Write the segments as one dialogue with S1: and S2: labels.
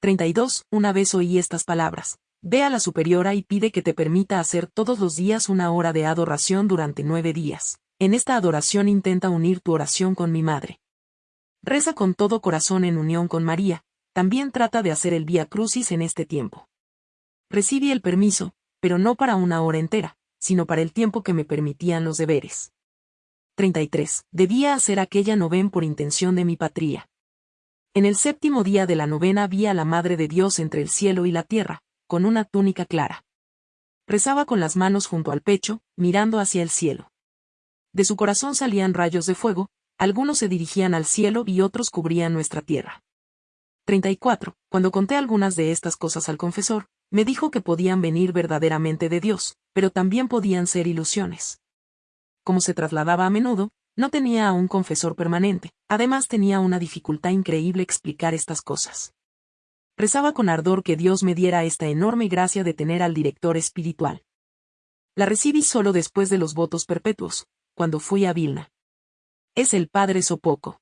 S1: 32. Una vez oí estas palabras. Ve a la superiora y pide que te permita hacer todos los días una hora de adoración durante nueve días. En esta adoración intenta unir tu oración con mi madre. Reza con todo corazón en unión con María, también trata de hacer el Vía Crucis en este tiempo. Recibí el permiso, pero no para una hora entera, sino para el tiempo que me permitían los deberes. 33. Debía hacer aquella novena por intención de mi patria. En el séptimo día de la novena vi a la Madre de Dios entre el cielo y la tierra, con una túnica clara. Rezaba con las manos junto al pecho, mirando hacia el cielo. De su corazón salían rayos de fuego, algunos se dirigían al cielo y otros cubrían nuestra tierra. 34. Cuando conté algunas de estas cosas al confesor, me dijo que podían venir verdaderamente de Dios, pero también podían ser ilusiones. Como se trasladaba a menudo, no tenía a un confesor permanente, además tenía una dificultad increíble explicar estas cosas. Rezaba con ardor que Dios me diera esta enorme gracia de tener al director espiritual. La recibí solo después de los votos perpetuos, cuando fui a Vilna. Es el Padre Sopoco.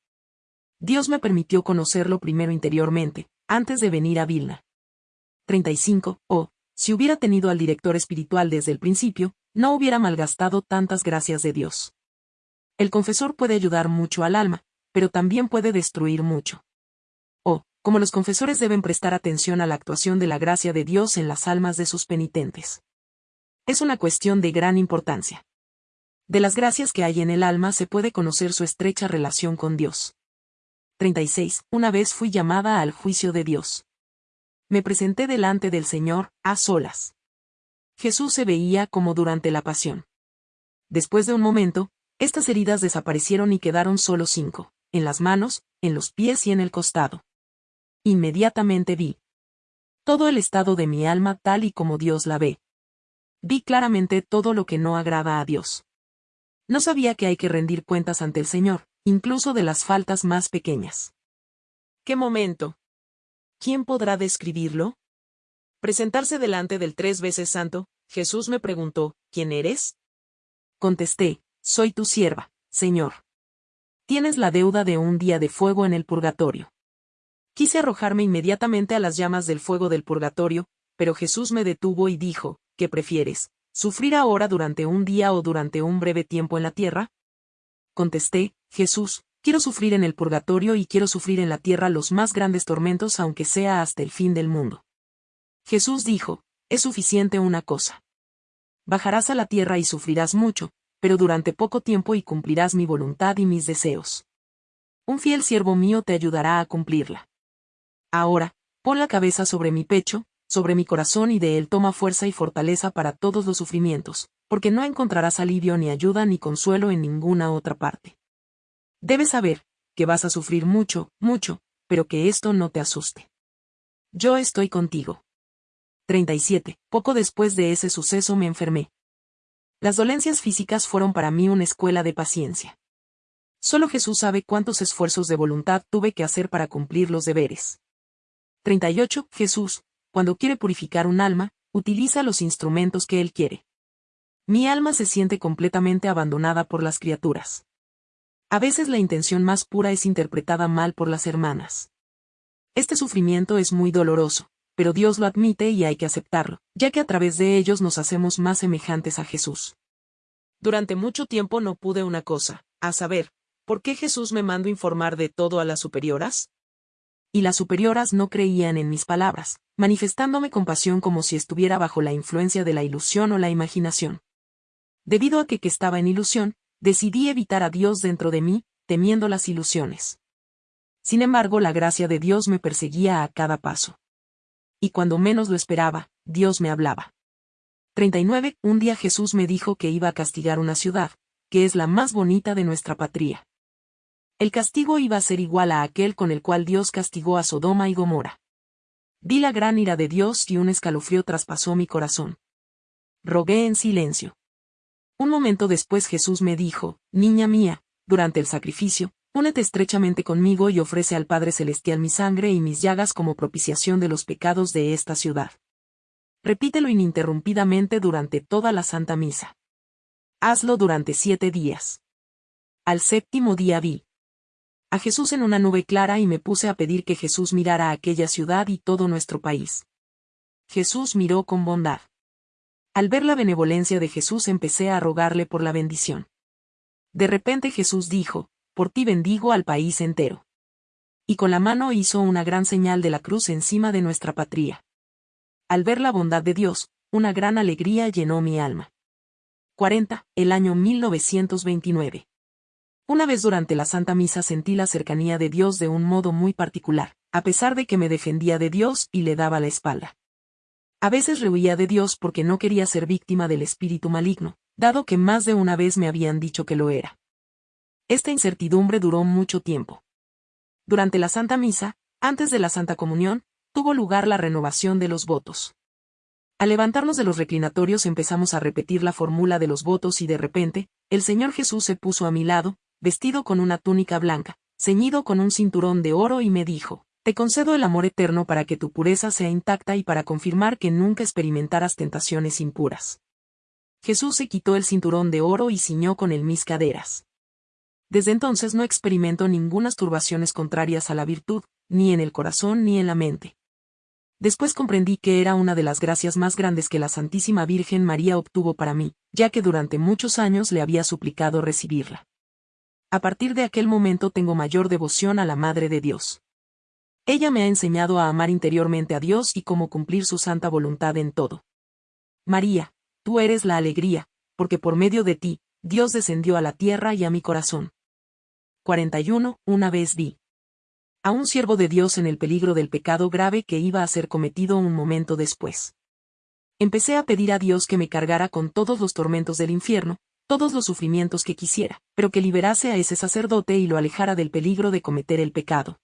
S1: Dios me permitió conocerlo primero interiormente, antes de venir a Vilna. 35. Oh, si hubiera tenido al director espiritual desde el principio, no hubiera malgastado tantas gracias de Dios. El confesor puede ayudar mucho al alma, pero también puede destruir mucho. Oh, como los confesores deben prestar atención a la actuación de la gracia de Dios en las almas de sus penitentes. Es una cuestión de gran importancia. De las gracias que hay en el alma se puede conocer su estrecha relación con Dios. 36. Una vez fui llamada al juicio de Dios. Me presenté delante del Señor, a solas. Jesús se veía como durante la pasión. Después de un momento, estas heridas desaparecieron y quedaron solo cinco, en las manos, en los pies y en el costado. Inmediatamente vi todo el estado de mi alma tal y como Dios la ve. Vi claramente todo lo que no agrada a Dios. No sabía que hay que rendir cuentas ante el Señor, incluso de las faltas más pequeñas. ¿Qué momento? ¿Quién podrá describirlo? Presentarse delante del tres veces santo, Jesús me preguntó, ¿quién eres? Contesté, soy tu sierva, Señor. Tienes la deuda de un día de fuego en el purgatorio. Quise arrojarme inmediatamente a las llamas del fuego del purgatorio, pero Jesús me detuvo y dijo, ¿qué prefieres? ¿Sufrir ahora durante un día o durante un breve tiempo en la tierra? Contesté, Jesús, quiero sufrir en el purgatorio y quiero sufrir en la tierra los más grandes tormentos aunque sea hasta el fin del mundo. Jesús dijo, es suficiente una cosa. Bajarás a la tierra y sufrirás mucho, pero durante poco tiempo y cumplirás mi voluntad y mis deseos. Un fiel siervo mío te ayudará a cumplirla. Ahora, pon la cabeza sobre mi pecho, sobre mi corazón y de él toma fuerza y fortaleza para todos los sufrimientos, porque no encontrarás alivio ni ayuda ni consuelo en ninguna otra parte. Debes saber, que vas a sufrir mucho, mucho, pero que esto no te asuste. Yo estoy contigo. 37. Poco después de ese suceso me enfermé. Las dolencias físicas fueron para mí una escuela de paciencia. Solo Jesús sabe cuántos esfuerzos de voluntad tuve que hacer para cumplir los deberes. 38. Jesús, cuando quiere purificar un alma, utiliza los instrumentos que él quiere. Mi alma se siente completamente abandonada por las criaturas. A veces la intención más pura es interpretada mal por las hermanas. Este sufrimiento es muy doloroso, pero Dios lo admite y hay que aceptarlo, ya que a través de ellos nos hacemos más semejantes a Jesús. Durante mucho tiempo no pude una cosa, a saber, ¿por qué Jesús me mandó informar de todo a las superioras? Y las superioras no creían en mis palabras, manifestándome compasión como si estuviera bajo la influencia de la ilusión o la imaginación. Debido a que, que estaba en ilusión, decidí evitar a Dios dentro de mí, temiendo las ilusiones. Sin embargo, la gracia de Dios me perseguía a cada paso. Y cuando menos lo esperaba, Dios me hablaba. 39. Un día Jesús me dijo que iba a castigar una ciudad, que es la más bonita de nuestra patria. El castigo iba a ser igual a aquel con el cual Dios castigó a Sodoma y Gomorra. Vi la gran ira de Dios y un escalofrío traspasó mi corazón. Rogué en silencio. Un momento después Jesús me dijo, Niña mía, durante el sacrificio, únete estrechamente conmigo y ofrece al Padre Celestial mi sangre y mis llagas como propiciación de los pecados de esta ciudad. Repítelo ininterrumpidamente durante toda la Santa Misa. Hazlo durante siete días. Al séptimo día vi a Jesús en una nube clara y me puse a pedir que Jesús mirara aquella ciudad y todo nuestro país. Jesús miró con bondad. Al ver la benevolencia de Jesús empecé a rogarle por la bendición. De repente Jesús dijo, por ti bendigo al país entero. Y con la mano hizo una gran señal de la cruz encima de nuestra patria. Al ver la bondad de Dios, una gran alegría llenó mi alma. 40. El año 1929. Una vez durante la Santa Misa sentí la cercanía de Dios de un modo muy particular, a pesar de que me defendía de Dios y le daba la espalda. A veces rehuía de Dios porque no quería ser víctima del espíritu maligno, dado que más de una vez me habían dicho que lo era. Esta incertidumbre duró mucho tiempo. Durante la Santa Misa, antes de la Santa Comunión, tuvo lugar la renovación de los votos. Al levantarnos de los reclinatorios empezamos a repetir la fórmula de los votos y de repente, el Señor Jesús se puso a mi lado, vestido con una túnica blanca, ceñido con un cinturón de oro y me dijo, Te concedo el amor eterno para que tu pureza sea intacta y para confirmar que nunca experimentaras tentaciones impuras. Jesús se quitó el cinturón de oro y ciñó con él mis caderas. Desde entonces no experimento ningunas turbaciones contrarias a la virtud, ni en el corazón ni en la mente. Después comprendí que era una de las gracias más grandes que la Santísima Virgen María obtuvo para mí, ya que durante muchos años le había suplicado recibirla. A partir de aquel momento tengo mayor devoción a la Madre de Dios. Ella me ha enseñado a amar interiormente a Dios y cómo cumplir su santa voluntad en todo. María, tú eres la alegría, porque por medio de ti, Dios descendió a la tierra y a mi corazón. 41. Una vez vi a un siervo de Dios en el peligro del pecado grave que iba a ser cometido un momento después. Empecé a pedir a Dios que me cargara con todos los tormentos del infierno, todos los sufrimientos que quisiera, pero que liberase a ese sacerdote y lo alejara del peligro de cometer el pecado.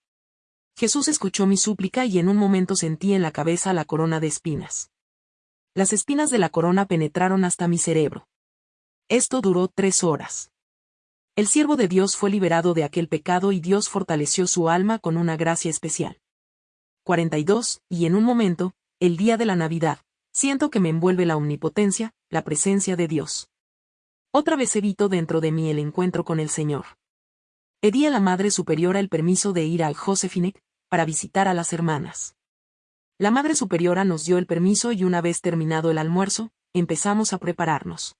S1: Jesús escuchó mi súplica y en un momento sentí en la cabeza la corona de espinas. Las espinas de la corona penetraron hasta mi cerebro. Esto duró tres horas. El siervo de Dios fue liberado de aquel pecado y Dios fortaleció su alma con una gracia especial. 42. Y en un momento, el día de la Navidad, siento que me envuelve la omnipotencia, la presencia de Dios. Otra vez evito dentro de mí el encuentro con el Señor. Pedí a la Madre Superiora el permiso de ir al Josephinek, para visitar a las hermanas. La Madre Superiora nos dio el permiso y una vez terminado el almuerzo, empezamos a prepararnos.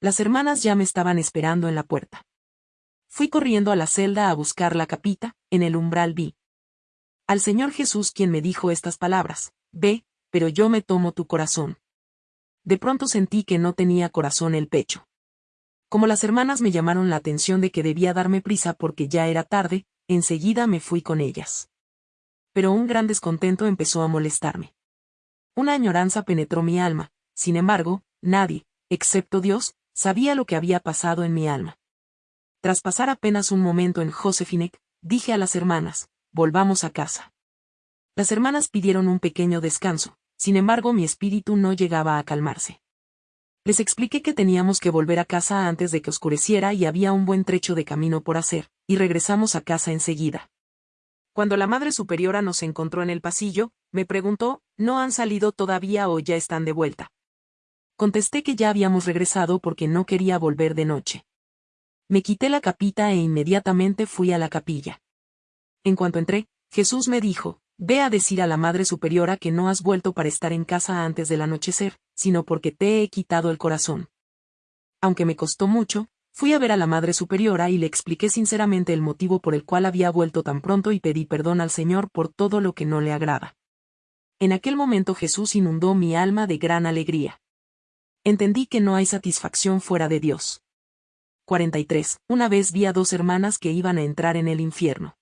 S1: Las hermanas ya me estaban esperando en la puerta. Fui corriendo a la celda a buscar la capita, en el umbral vi. Al Señor Jesús quien me dijo estas palabras, Ve, pero yo me tomo tu corazón. De pronto sentí que no tenía corazón el pecho. Como las hermanas me llamaron la atención de que debía darme prisa porque ya era tarde, enseguida me fui con ellas. Pero un gran descontento empezó a molestarme. Una añoranza penetró mi alma, sin embargo, nadie, excepto Dios, sabía lo que había pasado en mi alma. Tras pasar apenas un momento en Josefinek, dije a las hermanas, volvamos a casa. Las hermanas pidieron un pequeño descanso, sin embargo mi espíritu no llegaba a calmarse. Les expliqué que teníamos que volver a casa antes de que oscureciera y había un buen trecho de camino por hacer, y regresamos a casa enseguida. Cuando la Madre Superiora nos encontró en el pasillo, me preguntó, ¿no han salido todavía o ya están de vuelta? Contesté que ya habíamos regresado porque no quería volver de noche. Me quité la capita e inmediatamente fui a la capilla. En cuanto entré, Jesús me dijo, Ve a decir a la Madre Superiora que no has vuelto para estar en casa antes del anochecer, sino porque te he quitado el corazón. Aunque me costó mucho, fui a ver a la Madre Superiora y le expliqué sinceramente el motivo por el cual había vuelto tan pronto y pedí perdón al Señor por todo lo que no le agrada. En aquel momento Jesús inundó mi alma de gran alegría. Entendí que no hay satisfacción fuera de Dios. 43. Una vez vi a dos hermanas que iban a entrar en el infierno.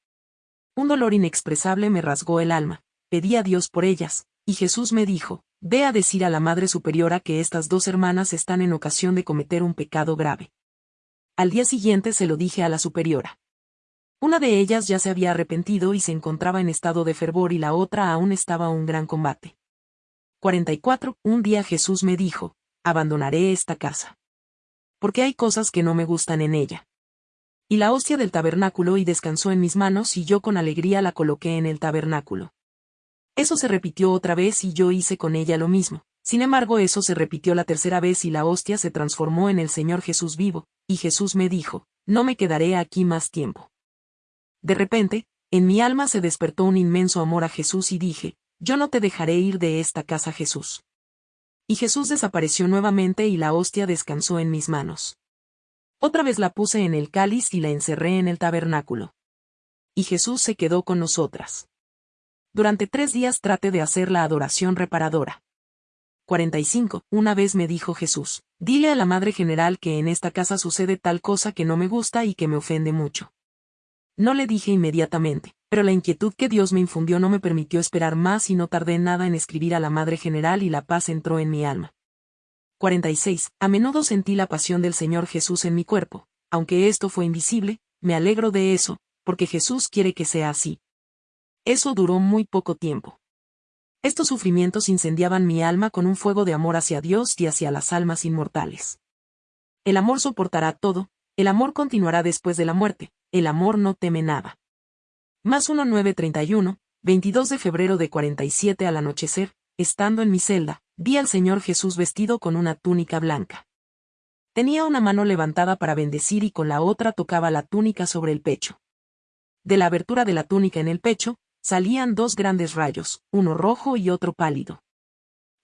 S1: Un dolor inexpresable me rasgó el alma, pedí a Dios por ellas, y Jesús me dijo, ve a decir a la Madre Superiora que estas dos hermanas están en ocasión de cometer un pecado grave. Al día siguiente se lo dije a la Superiora. Una de ellas ya se había arrepentido y se encontraba en estado de fervor y la otra aún estaba un gran combate. 44. Un día Jesús me dijo, abandonaré esta casa. Porque hay cosas que no me gustan en ella y la hostia del tabernáculo y descansó en mis manos y yo con alegría la coloqué en el tabernáculo. Eso se repitió otra vez y yo hice con ella lo mismo. Sin embargo, eso se repitió la tercera vez y la hostia se transformó en el Señor Jesús vivo, y Jesús me dijo, no me quedaré aquí más tiempo. De repente, en mi alma se despertó un inmenso amor a Jesús y dije, yo no te dejaré ir de esta casa Jesús. Y Jesús desapareció nuevamente y la hostia descansó en mis manos. Otra vez la puse en el cáliz y la encerré en el tabernáculo. Y Jesús se quedó con nosotras. Durante tres días traté de hacer la adoración reparadora. 45. Una vez me dijo Jesús, dile a la Madre General que en esta casa sucede tal cosa que no me gusta y que me ofende mucho. No le dije inmediatamente, pero la inquietud que Dios me infundió no me permitió esperar más y no tardé nada en escribir a la Madre General y la paz entró en mi alma. 46. A menudo sentí la pasión del Señor Jesús en mi cuerpo, aunque esto fue invisible, me alegro de eso, porque Jesús quiere que sea así. Eso duró muy poco tiempo. Estos sufrimientos incendiaban mi alma con un fuego de amor hacia Dios y hacia las almas inmortales. El amor soportará todo, el amor continuará después de la muerte, el amor no teme nada. Más 1931, 22 de febrero de 47 al anochecer, estando en mi celda, vi al Señor Jesús vestido con una túnica blanca. Tenía una mano levantada para bendecir y con la otra tocaba la túnica sobre el pecho. De la abertura de la túnica en el pecho, salían dos grandes rayos, uno rojo y otro pálido.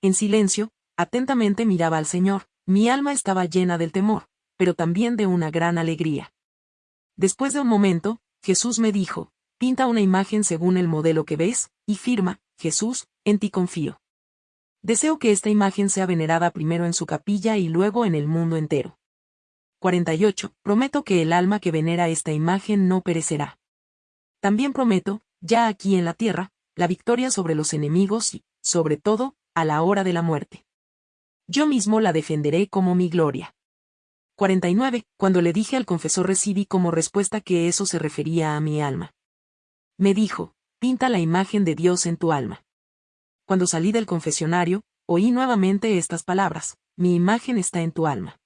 S1: En silencio, atentamente miraba al Señor, mi alma estaba llena del temor, pero también de una gran alegría. Después de un momento, Jesús me dijo, pinta una imagen según el modelo que ves, y firma, Jesús, en ti confío. Deseo que esta imagen sea venerada primero en su capilla y luego en el mundo entero. 48. Prometo que el alma que venera esta imagen no perecerá. También prometo, ya aquí en la tierra, la victoria sobre los enemigos y, sobre todo, a la hora de la muerte. Yo mismo la defenderé como mi gloria. 49. Cuando le dije al confesor recibí como respuesta que eso se refería a mi alma. Me dijo, pinta la imagen de Dios en tu alma. Cuando salí del confesionario, oí nuevamente estas palabras, mi imagen está en tu alma.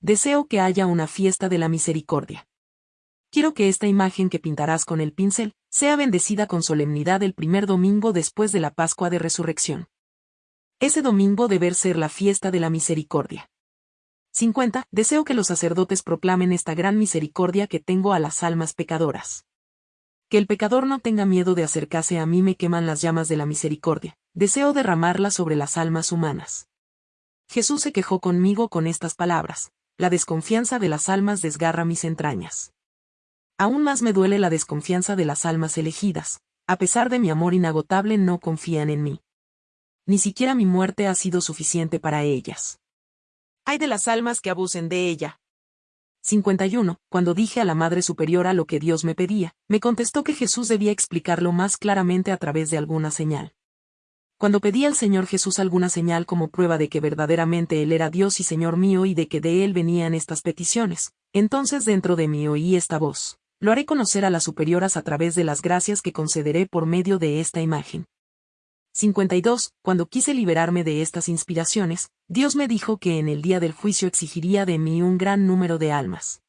S1: Deseo que haya una fiesta de la misericordia. Quiero que esta imagen que pintarás con el pincel, sea bendecida con solemnidad el primer domingo después de la Pascua de Resurrección. Ese domingo debe ser la fiesta de la misericordia. 50. Deseo que los sacerdotes proclamen esta gran misericordia que tengo a las almas pecadoras. Que el pecador no tenga miedo de acercarse a mí me queman las llamas de la misericordia. Deseo derramarla sobre las almas humanas. Jesús se quejó conmigo con estas palabras. La desconfianza de las almas desgarra mis entrañas. Aún más me duele la desconfianza de las almas elegidas, a pesar de mi amor inagotable no confían en mí. Ni siquiera mi muerte ha sido suficiente para ellas. Hay de las almas que abusen de ella. 51. Cuando dije a la Madre Superiora lo que Dios me pedía, me contestó que Jesús debía explicarlo más claramente a través de alguna señal. Cuando pedí al Señor Jesús alguna señal como prueba de que verdaderamente Él era Dios y Señor mío y de que de Él venían estas peticiones, entonces dentro de mí oí esta voz. Lo haré conocer a las superioras a través de las gracias que concederé por medio de esta imagen. 52. Cuando quise liberarme de estas inspiraciones, Dios me dijo que en el día del juicio exigiría de mí un gran número de almas.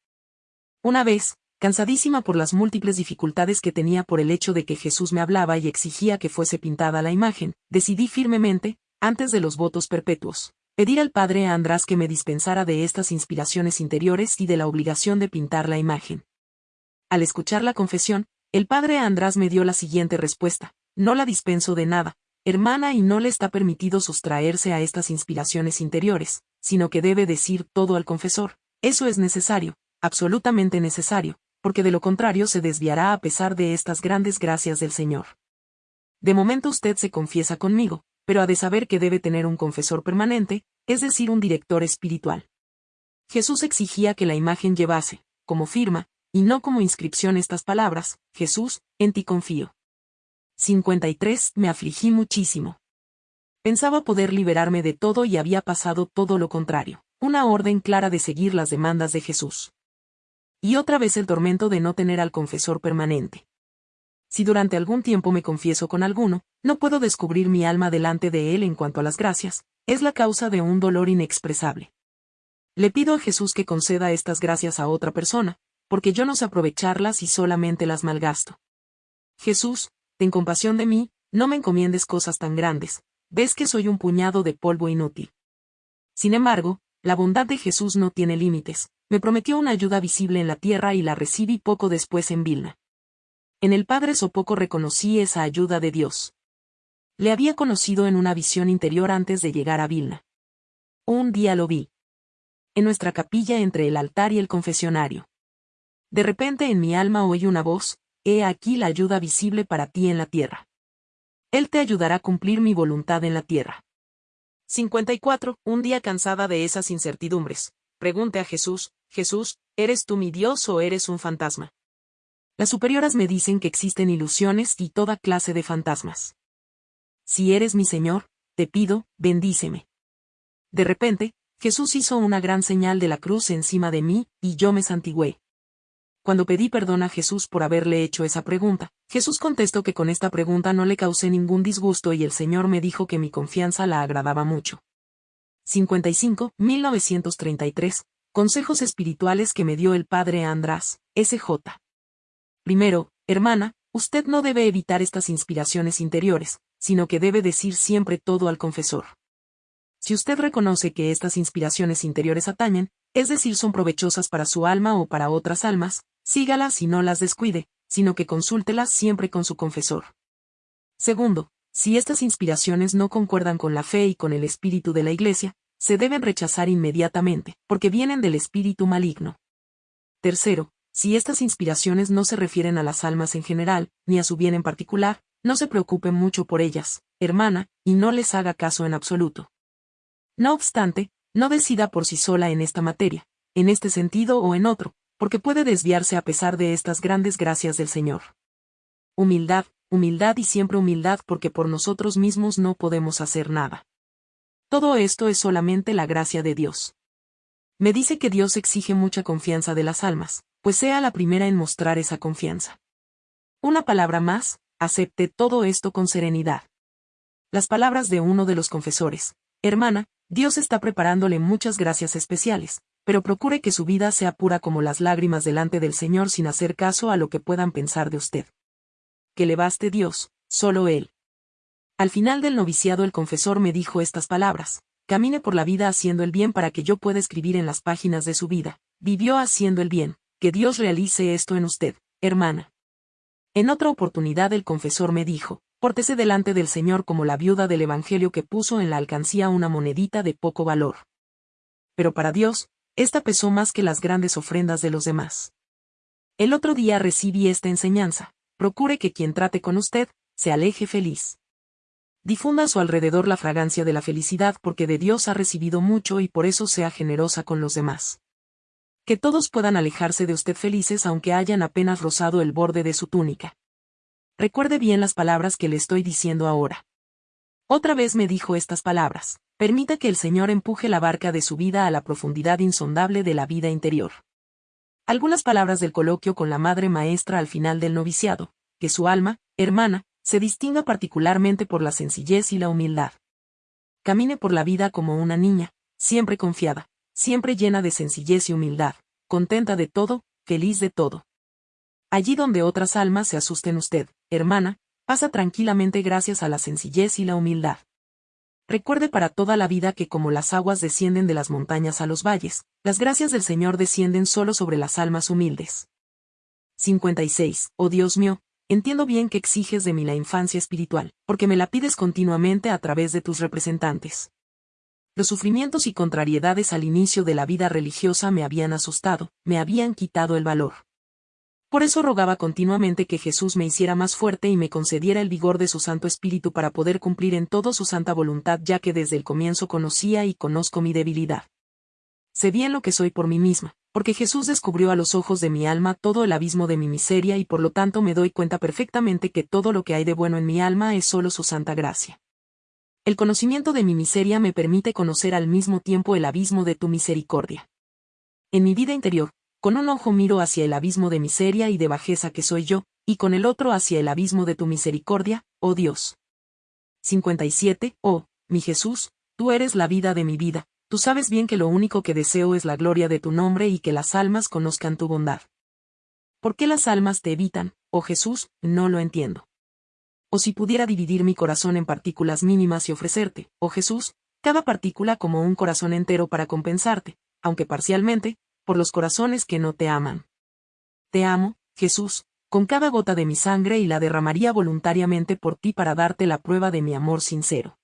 S1: Una vez, cansadísima por las múltiples dificultades que tenía por el hecho de que Jesús me hablaba y exigía que fuese pintada la imagen, decidí firmemente, antes de los votos perpetuos, pedir al Padre András que me dispensara de estas inspiraciones interiores y de la obligación de pintar la imagen. Al escuchar la confesión, el padre András me dio la siguiente respuesta. No la dispenso de nada, hermana, y no le está permitido sustraerse a estas inspiraciones interiores, sino que debe decir todo al confesor. Eso es necesario, absolutamente necesario, porque de lo contrario se desviará a pesar de estas grandes gracias del Señor. De momento usted se confiesa conmigo, pero ha de saber que debe tener un confesor permanente, es decir, un director espiritual. Jesús exigía que la imagen llevase, como firma, y no como inscripción estas palabras, Jesús, en ti confío. 53. Me afligí muchísimo. Pensaba poder liberarme de todo y había pasado todo lo contrario, una orden clara de seguir las demandas de Jesús. Y otra vez el tormento de no tener al confesor permanente. Si durante algún tiempo me confieso con alguno, no puedo descubrir mi alma delante de él en cuanto a las gracias, es la causa de un dolor inexpresable. Le pido a Jesús que conceda estas gracias a otra persona, porque yo no sé aprovecharlas y solamente las malgasto. Jesús, ten compasión de mí, no me encomiendes cosas tan grandes, ves que soy un puñado de polvo inútil. Sin embargo, la bondad de Jesús no tiene límites, me prometió una ayuda visible en la tierra y la recibí poco después en Vilna. En el Padre Sopoco reconocí esa ayuda de Dios. Le había conocido en una visión interior antes de llegar a Vilna. Un día lo vi. En nuestra capilla entre el altar y el confesionario. De repente en mi alma oí una voz, He aquí la ayuda visible para ti en la tierra. Él te ayudará a cumplir mi voluntad en la tierra. 54. Un día cansada de esas incertidumbres, pregunte a Jesús, Jesús, ¿eres tú mi Dios o eres un fantasma? Las superioras me dicen que existen ilusiones y toda clase de fantasmas. Si eres mi Señor, te pido, bendíceme. De repente, Jesús hizo una gran señal de la cruz encima de mí, y yo me santigüé. Cuando pedí perdón a Jesús por haberle hecho esa pregunta, Jesús contestó que con esta pregunta no le causé ningún disgusto y el Señor me dijo que mi confianza la agradaba mucho. 55, 1933, Consejos espirituales que me dio el Padre András, S.J. Primero, hermana, usted no debe evitar estas inspiraciones interiores, sino que debe decir siempre todo al confesor. Si usted reconoce que estas inspiraciones interiores atañen, es decir, son provechosas para su alma o para otras almas, sígalas y no las descuide, sino que consúltelas siempre con su confesor. Segundo, si estas inspiraciones no concuerdan con la fe y con el espíritu de la Iglesia, se deben rechazar inmediatamente, porque vienen del espíritu maligno. Tercero, si estas inspiraciones no se refieren a las almas en general, ni a su bien en particular, no se preocupe mucho por ellas, hermana, y no les haga caso en absoluto. No obstante, no decida por sí sola en esta materia, en este sentido o en otro, porque puede desviarse a pesar de estas grandes gracias del Señor. Humildad, humildad y siempre humildad porque por nosotros mismos no podemos hacer nada. Todo esto es solamente la gracia de Dios. Me dice que Dios exige mucha confianza de las almas, pues sea la primera en mostrar esa confianza. Una palabra más, acepte todo esto con serenidad. Las palabras de uno de los confesores. Hermana, Dios está preparándole muchas gracias especiales, pero procure que su vida sea pura como las lágrimas delante del Señor sin hacer caso a lo que puedan pensar de usted. Que le baste Dios, solo Él. Al final del noviciado el confesor me dijo estas palabras, camine por la vida haciendo el bien para que yo pueda escribir en las páginas de su vida, vivió haciendo el bien, que Dios realice esto en usted, hermana. En otra oportunidad el confesor me dijo, pórtese delante del Señor como la viuda del Evangelio que puso en la alcancía una monedita de poco valor. Pero para Dios, esta pesó más que las grandes ofrendas de los demás. El otro día recibí esta enseñanza, procure que quien trate con usted, se aleje feliz. Difunda a su alrededor la fragancia de la felicidad porque de Dios ha recibido mucho y por eso sea generosa con los demás. Que todos puedan alejarse de usted felices aunque hayan apenas rozado el borde de su túnica. Recuerde bien las palabras que le estoy diciendo ahora. Otra vez me dijo estas palabras. Permita que el Señor empuje la barca de su vida a la profundidad insondable de la vida interior. Algunas palabras del coloquio con la Madre Maestra al final del noviciado, que su alma, hermana, se distinga particularmente por la sencillez y la humildad. Camine por la vida como una niña, siempre confiada, siempre llena de sencillez y humildad, contenta de todo, feliz de todo. Allí donde otras almas se asusten usted, hermana, pasa tranquilamente gracias a la sencillez y la humildad. Recuerde para toda la vida que como las aguas descienden de las montañas a los valles, las gracias del Señor descienden solo sobre las almas humildes. 56. Oh Dios mío, entiendo bien que exiges de mí la infancia espiritual, porque me la pides continuamente a través de tus representantes. Los sufrimientos y contrariedades al inicio de la vida religiosa me habían asustado, me habían quitado el valor. Por eso rogaba continuamente que Jesús me hiciera más fuerte y me concediera el vigor de su Santo Espíritu para poder cumplir en todo su santa voluntad ya que desde el comienzo conocía y conozco mi debilidad. Sé bien lo que soy por mí misma, porque Jesús descubrió a los ojos de mi alma todo el abismo de mi miseria y por lo tanto me doy cuenta perfectamente que todo lo que hay de bueno en mi alma es solo su santa gracia. El conocimiento de mi miseria me permite conocer al mismo tiempo el abismo de tu misericordia. En mi vida interior, con un ojo miro hacia el abismo de miseria y de bajeza que soy yo, y con el otro hacia el abismo de tu misericordia, oh Dios. 57. Oh, mi Jesús, tú eres la vida de mi vida, tú sabes bien que lo único que deseo es la gloria de tu nombre y que las almas conozcan tu bondad. ¿Por qué las almas te evitan, oh Jesús? No lo entiendo. O si pudiera dividir mi corazón en partículas mínimas y ofrecerte, oh Jesús, cada partícula como un corazón entero para compensarte, aunque parcialmente, por los corazones que no te aman. Te amo, Jesús, con cada gota de mi sangre y la derramaría voluntariamente por ti para darte la prueba de mi amor sincero.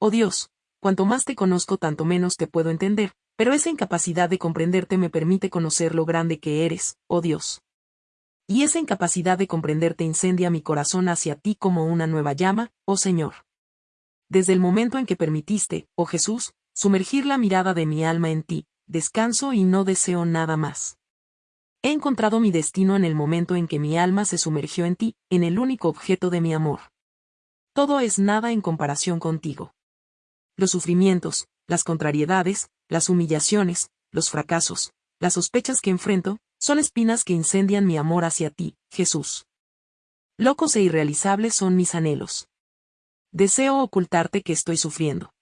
S1: Oh Dios, cuanto más te conozco tanto menos te puedo entender, pero esa incapacidad de comprenderte me permite conocer lo grande que eres, oh Dios. Y esa incapacidad de comprenderte incendia mi corazón hacia ti como una nueva llama, oh Señor. Desde el momento en que permitiste, oh Jesús, sumergir la mirada de mi alma en ti, descanso y no deseo nada más. He encontrado mi destino en el momento en que mi alma se sumergió en ti, en el único objeto de mi amor. Todo es nada en comparación contigo. Los sufrimientos, las contrariedades, las humillaciones, los fracasos, las sospechas que enfrento, son espinas que incendian mi amor hacia ti, Jesús. Locos e irrealizables son mis anhelos. Deseo ocultarte que estoy sufriendo.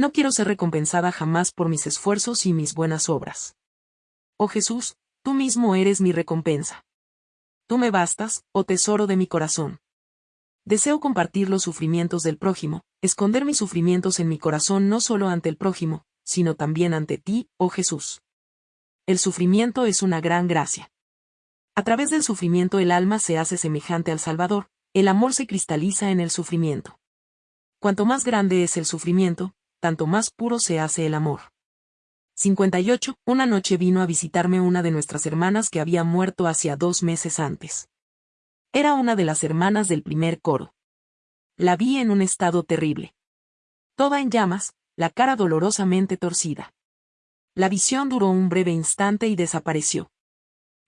S1: No quiero ser recompensada jamás por mis esfuerzos y mis buenas obras. Oh Jesús, tú mismo eres mi recompensa. Tú me bastas, oh tesoro de mi corazón. Deseo compartir los sufrimientos del prójimo, esconder mis sufrimientos en mi corazón no solo ante el prójimo, sino también ante ti, oh Jesús. El sufrimiento es una gran gracia. A través del sufrimiento el alma se hace semejante al Salvador, el amor se cristaliza en el sufrimiento. Cuanto más grande es el sufrimiento, tanto más puro se hace el amor. 58. Una noche vino a visitarme una de nuestras hermanas que había muerto hacía dos meses antes. Era una de las hermanas del primer coro. La vi en un estado terrible. Toda en llamas, la cara dolorosamente torcida. La visión duró un breve instante y desapareció.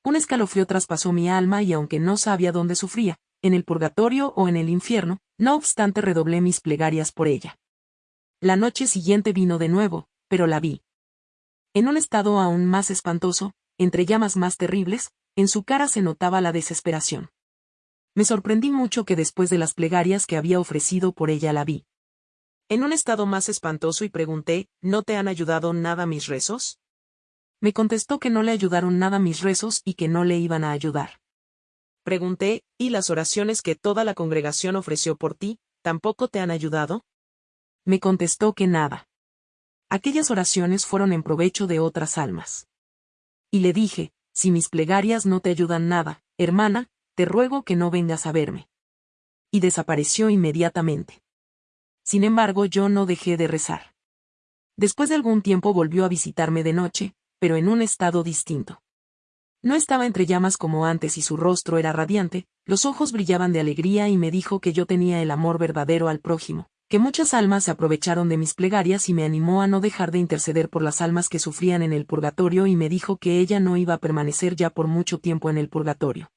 S1: Un escalofrío traspasó mi alma y aunque no sabía dónde sufría, en el purgatorio o en el infierno, no obstante redoblé mis plegarias por ella. La noche siguiente vino de nuevo, pero la vi. En un estado aún más espantoso, entre llamas más terribles, en su cara se notaba la desesperación. Me sorprendí mucho que después de las plegarias que había ofrecido por ella la vi. En un estado más espantoso y pregunté, ¿no te han ayudado nada mis rezos? Me contestó que no le ayudaron nada mis rezos y que no le iban a ayudar. Pregunté, ¿y las oraciones que toda la congregación ofreció por ti, tampoco te han ayudado? Me contestó que nada aquellas oraciones fueron en provecho de otras almas. Y le dije, si mis plegarias no te ayudan nada, hermana, te ruego que no vengas a verme. Y desapareció inmediatamente. Sin embargo, yo no dejé de rezar. Después de algún tiempo volvió a visitarme de noche, pero en un estado distinto. No estaba entre llamas como antes y su rostro era radiante, los ojos brillaban de alegría y me dijo que yo tenía el amor verdadero al prójimo, que muchas almas se aprovecharon de mis plegarias y me animó a no dejar de interceder por las almas que sufrían en el purgatorio y me dijo que ella no iba a permanecer ya por mucho tiempo en el purgatorio.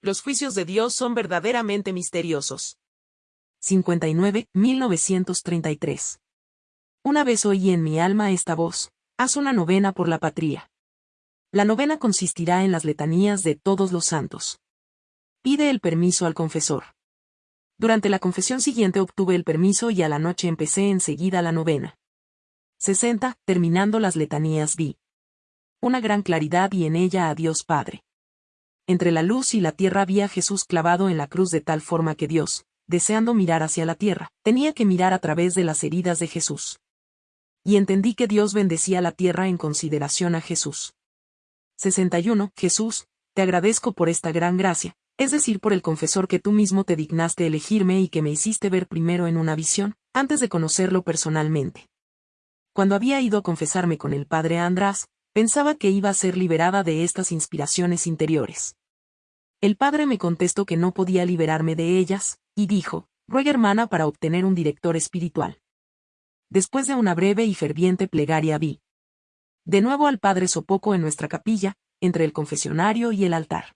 S1: Los juicios de Dios son verdaderamente misteriosos. 59, 1933. Una vez oí en mi alma esta voz, haz una novena por la patria. La novena consistirá en las letanías de todos los santos. Pide el permiso al confesor. Durante la confesión siguiente obtuve el permiso y a la noche empecé enseguida la novena. 60. Terminando las letanías vi. Una gran claridad y en ella a Dios Padre. Entre la luz y la tierra vi a Jesús clavado en la cruz de tal forma que Dios, deseando mirar hacia la tierra, tenía que mirar a través de las heridas de Jesús. Y entendí que Dios bendecía la tierra en consideración a Jesús. 61. Jesús, te agradezco por esta gran gracia, es decir, por el confesor que tú mismo te dignaste elegirme y que me hiciste ver primero en una visión, antes de conocerlo personalmente. Cuando había ido a confesarme con el padre András, pensaba que iba a ser liberada de estas inspiraciones interiores. El padre me contestó que no podía liberarme de ellas, y dijo, ruega hermana para obtener un director espiritual. Después de una breve y ferviente plegaria vi. De nuevo al padre Sopoco en nuestra capilla, entre el confesionario y el altar.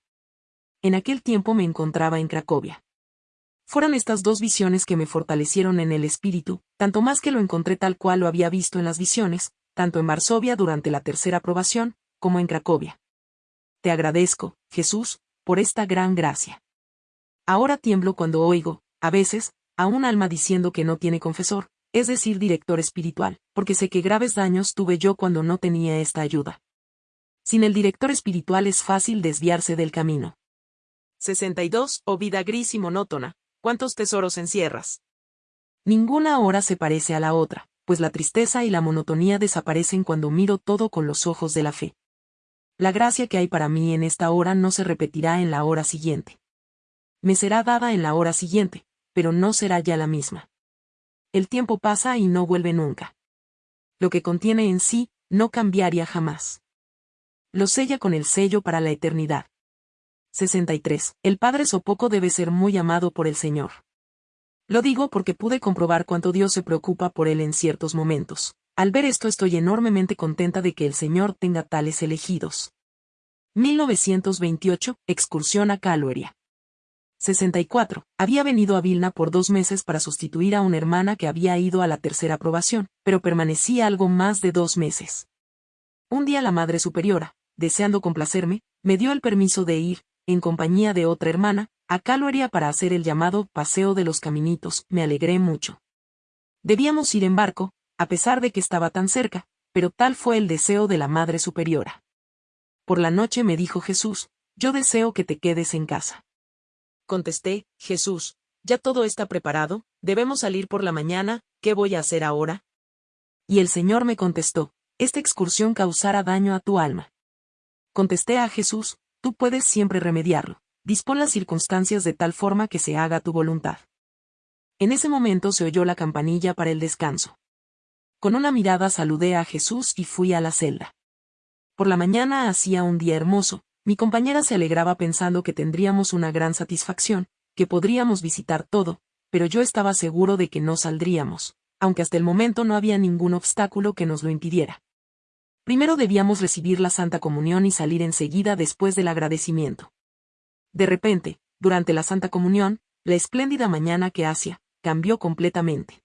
S1: En aquel tiempo me encontraba en Cracovia. Fueron estas dos visiones que me fortalecieron en el espíritu, tanto más que lo encontré tal cual lo había visto en las visiones, tanto en Varsovia durante la tercera aprobación, como en Cracovia. Te agradezco, Jesús, por esta gran gracia. Ahora tiemblo cuando oigo, a veces, a un alma diciendo que no tiene confesor, es decir, director espiritual, porque sé que graves daños tuve yo cuando no tenía esta ayuda. Sin el director espiritual es fácil desviarse del camino. 62. O vida gris y monótona, ¿cuántos tesoros encierras? Ninguna hora se parece a la otra, pues la tristeza y la monotonía desaparecen cuando miro todo con los ojos de la fe. La gracia que hay para mí en esta hora no se repetirá en la hora siguiente. Me será dada en la hora siguiente, pero no será ya la misma. El tiempo pasa y no vuelve nunca. Lo que contiene en sí, no cambiaría jamás. Lo sella con el sello para la eternidad. 63. El Padre Sopoco debe ser muy amado por el Señor. Lo digo porque pude comprobar cuánto Dios se preocupa por él en ciertos momentos. Al ver esto estoy enormemente contenta de que el Señor tenga tales elegidos. 1928, excursión a Calueria. 64. Había venido a Vilna por dos meses para sustituir a una hermana que había ido a la tercera aprobación, pero permanecía algo más de dos meses. Un día la Madre Superiora, deseando complacerme, me dio el permiso de ir, en compañía de otra hermana, a Calueria para hacer el llamado Paseo de los Caminitos, me alegré mucho. Debíamos ir en barco, a pesar de que estaba tan cerca, pero tal fue el deseo de la Madre Superiora. Por la noche me dijo Jesús, yo deseo que te quedes en casa. Contesté, Jesús, ya todo está preparado, debemos salir por la mañana, ¿qué voy a hacer ahora? Y el Señor me contestó, esta excursión causará daño a tu alma. Contesté a Jesús, tú puedes siempre remediarlo dispón las circunstancias de tal forma que se haga tu voluntad. En ese momento se oyó la campanilla para el descanso. Con una mirada saludé a Jesús y fui a la celda. Por la mañana hacía un día hermoso, mi compañera se alegraba pensando que tendríamos una gran satisfacción, que podríamos visitar todo, pero yo estaba seguro de que no saldríamos, aunque hasta el momento no había ningún obstáculo que nos lo impidiera. Primero debíamos recibir la Santa Comunión y salir enseguida después del agradecimiento. De repente, durante la Santa Comunión, la espléndida mañana que hacía, cambió completamente.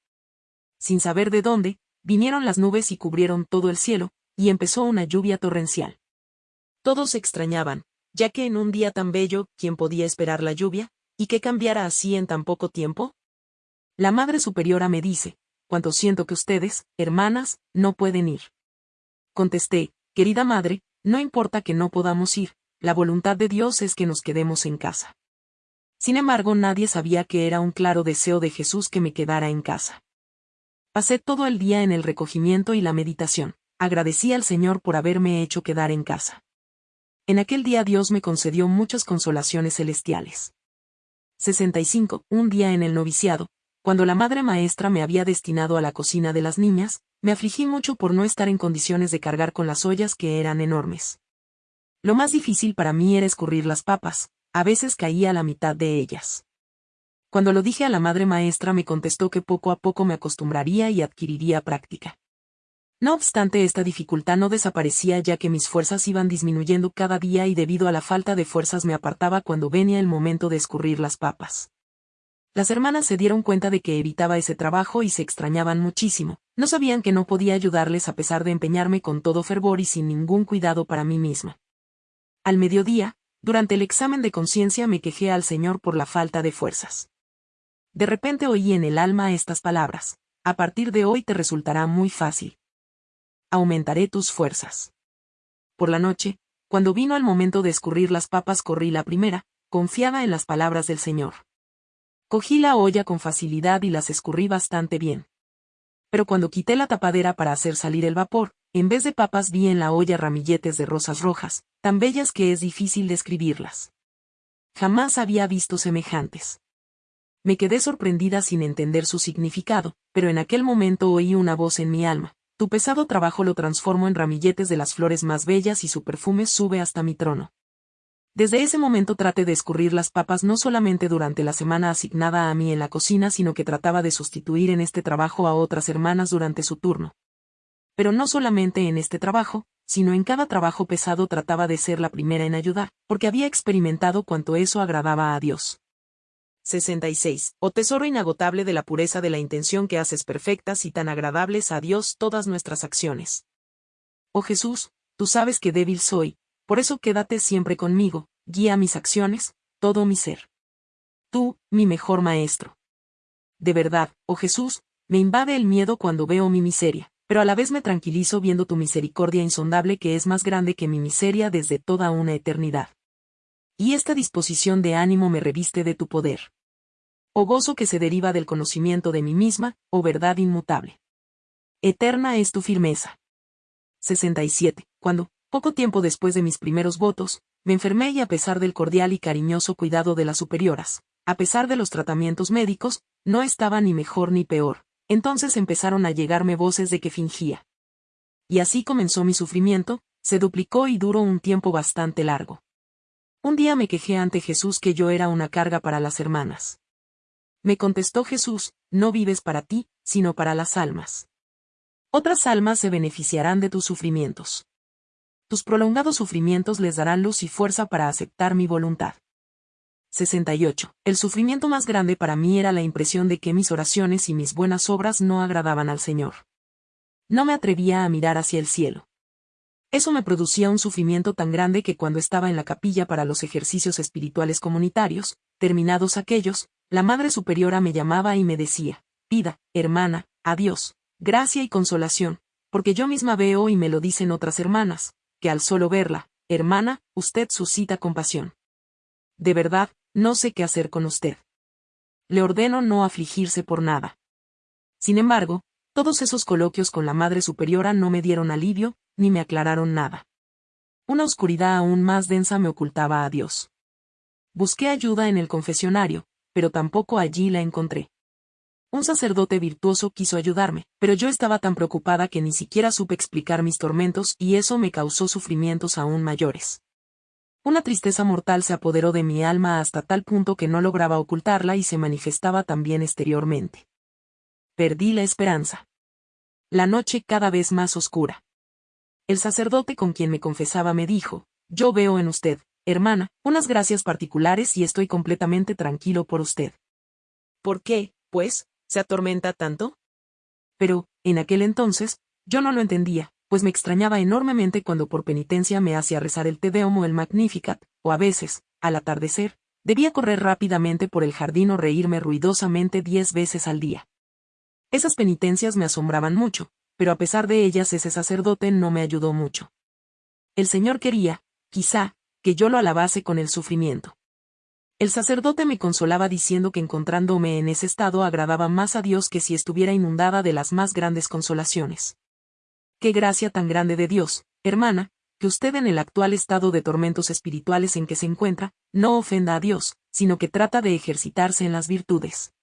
S1: Sin saber de dónde, vinieron las nubes y cubrieron todo el cielo, y empezó una lluvia torrencial. Todos se extrañaban, ya que en un día tan bello, ¿quién podía esperar la lluvia? ¿Y que cambiara así en tan poco tiempo? La Madre Superiora me dice, cuánto siento que ustedes, hermanas, no pueden ir. Contesté, querida Madre, no importa que no podamos ir, la voluntad de Dios es que nos quedemos en casa. Sin embargo, nadie sabía que era un claro deseo de Jesús que me quedara en casa. Pasé todo el día en el recogimiento y la meditación. Agradecí al Señor por haberme hecho quedar en casa. En aquel día Dios me concedió muchas consolaciones celestiales. 65. Un día en el noviciado, cuando la madre maestra me había destinado a la cocina de las niñas, me afligí mucho por no estar en condiciones de cargar con las ollas que eran enormes. Lo más difícil para mí era escurrir las papas, a veces caía a la mitad de ellas. Cuando lo dije a la madre maestra me contestó que poco a poco me acostumbraría y adquiriría práctica. No obstante, esta dificultad no desaparecía ya que mis fuerzas iban disminuyendo cada día y debido a la falta de fuerzas me apartaba cuando venía el momento de escurrir las papas. Las hermanas se dieron cuenta de que evitaba ese trabajo y se extrañaban muchísimo, no sabían que no podía ayudarles a pesar de empeñarme con todo fervor y sin ningún cuidado para mí misma. Al mediodía, durante el examen de conciencia me quejé al Señor por la falta de fuerzas. De repente oí en el alma estas palabras, a partir de hoy te resultará muy fácil. Aumentaré tus fuerzas. Por la noche, cuando vino el momento de escurrir las papas corrí la primera, confiada en las palabras del Señor. Cogí la olla con facilidad y las escurrí bastante bien. Pero cuando quité la tapadera para hacer salir el vapor, en vez de papas vi en la olla ramilletes de rosas rojas, tan bellas que es difícil describirlas. Jamás había visto semejantes. Me quedé sorprendida sin entender su significado, pero en aquel momento oí una voz en mi alma. Tu pesado trabajo lo transformo en ramilletes de las flores más bellas y su perfume sube hasta mi trono. Desde ese momento traté de escurrir las papas no solamente durante la semana asignada a mí en la cocina, sino que trataba de sustituir en este trabajo a otras hermanas durante su turno pero no solamente en este trabajo, sino en cada trabajo pesado trataba de ser la primera en ayudar, porque había experimentado cuanto eso agradaba a Dios. 66. Oh tesoro inagotable de la pureza de la intención que haces perfectas y tan agradables a Dios todas nuestras acciones. Oh Jesús, tú sabes que débil soy, por eso quédate siempre conmigo, guía mis acciones, todo mi ser. Tú, mi mejor maestro. De verdad, oh Jesús, me invade el miedo cuando veo mi miseria pero a la vez me tranquilizo viendo tu misericordia insondable que es más grande que mi miseria desde toda una eternidad. Y esta disposición de ánimo me reviste de tu poder. O gozo que se deriva del conocimiento de mí misma, o verdad inmutable. Eterna es tu firmeza. 67. Cuando, Poco tiempo después de mis primeros votos, me enfermé y a pesar del cordial y cariñoso cuidado de las superioras, a pesar de los tratamientos médicos, no estaba ni mejor ni peor. Entonces empezaron a llegarme voces de que fingía. Y así comenzó mi sufrimiento, se duplicó y duró un tiempo bastante largo. Un día me quejé ante Jesús que yo era una carga para las hermanas. Me contestó Jesús, no vives para ti, sino para las almas. Otras almas se beneficiarán de tus sufrimientos. Tus prolongados sufrimientos les darán luz y fuerza para aceptar mi voluntad. 68. El sufrimiento más grande para mí era la impresión de que mis oraciones y mis buenas obras no agradaban al Señor. No me atrevía a mirar hacia el cielo. Eso me producía un sufrimiento tan grande que cuando estaba en la capilla para los ejercicios espirituales comunitarios, terminados aquellos, la Madre Superiora me llamaba y me decía, pida, hermana, a Dios, gracia y consolación, porque yo misma veo y me lo dicen otras hermanas, que al solo verla, hermana, usted suscita compasión. De verdad, no sé qué hacer con usted. Le ordeno no afligirse por nada. Sin embargo, todos esos coloquios con la Madre Superiora no me dieron alivio, ni me aclararon nada. Una oscuridad aún más densa me ocultaba a Dios. Busqué ayuda en el confesionario, pero tampoco allí la encontré. Un sacerdote virtuoso quiso ayudarme, pero yo estaba tan preocupada que ni siquiera supe explicar mis tormentos y eso me causó sufrimientos aún mayores. Una tristeza mortal se apoderó de mi alma hasta tal punto que no lograba ocultarla y se manifestaba también exteriormente. Perdí la esperanza. La noche cada vez más oscura. El sacerdote con quien me confesaba me dijo, yo veo en usted, hermana, unas gracias particulares y estoy completamente tranquilo por usted. ¿Por qué, pues, se atormenta tanto? Pero, en aquel entonces, yo no lo entendía, pues me extrañaba enormemente cuando por penitencia me hacía rezar el Te Deum o el Magnificat, o a veces, al atardecer, debía correr rápidamente por el jardín o reírme ruidosamente diez veces al día. Esas penitencias me asombraban mucho, pero a pesar de ellas ese sacerdote no me ayudó mucho. El Señor quería, quizá, que yo lo alabase con el sufrimiento. El sacerdote me consolaba diciendo que encontrándome en ese estado agradaba más a Dios que si estuviera inundada de las más grandes consolaciones. Qué gracia tan grande de Dios, hermana, que usted en el actual estado de tormentos espirituales en que se encuentra, no ofenda a Dios, sino que trata de ejercitarse en las virtudes.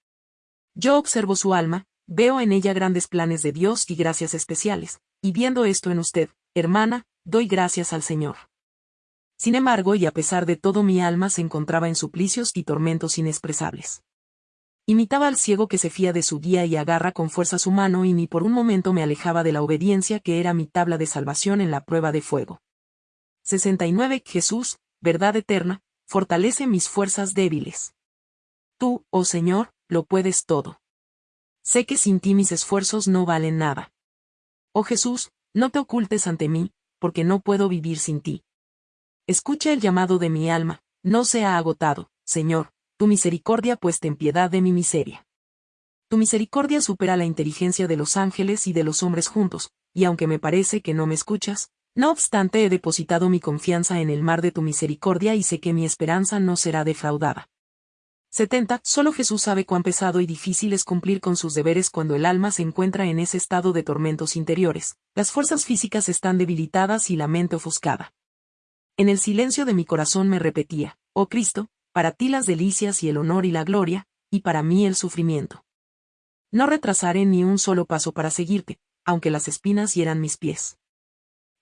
S1: Yo observo su alma, veo en ella grandes planes de Dios y gracias especiales, y viendo esto en usted, hermana, doy gracias al Señor. Sin embargo, y a pesar de todo mi alma se encontraba en suplicios y tormentos inexpresables. Imitaba al ciego que se fía de su guía y agarra con fuerza su mano y ni por un momento me alejaba de la obediencia que era mi tabla de salvación en la prueba de fuego. 69. Jesús, verdad eterna, fortalece mis fuerzas débiles. Tú, oh Señor, lo puedes todo. Sé que sin ti mis esfuerzos no valen nada. Oh Jesús, no te ocultes ante mí, porque no puedo vivir sin ti. Escucha el llamado de mi alma, no se ha agotado, Señor, tu misericordia pues ten piedad de mi miseria. Tu misericordia supera la inteligencia de los ángeles y de los hombres juntos, y aunque me parece que no me escuchas, no obstante he depositado mi confianza en el mar de tu misericordia y sé que mi esperanza no será defraudada. 70. Solo Jesús sabe cuán pesado y difícil es cumplir con sus deberes cuando el alma se encuentra en ese estado de tormentos interiores, las fuerzas físicas están debilitadas y la mente ofuscada. En el silencio de mi corazón me repetía, oh Cristo, para ti las delicias y el honor y la gloria, y para mí el sufrimiento. No retrasaré ni un solo paso para seguirte, aunque las espinas hieran mis pies.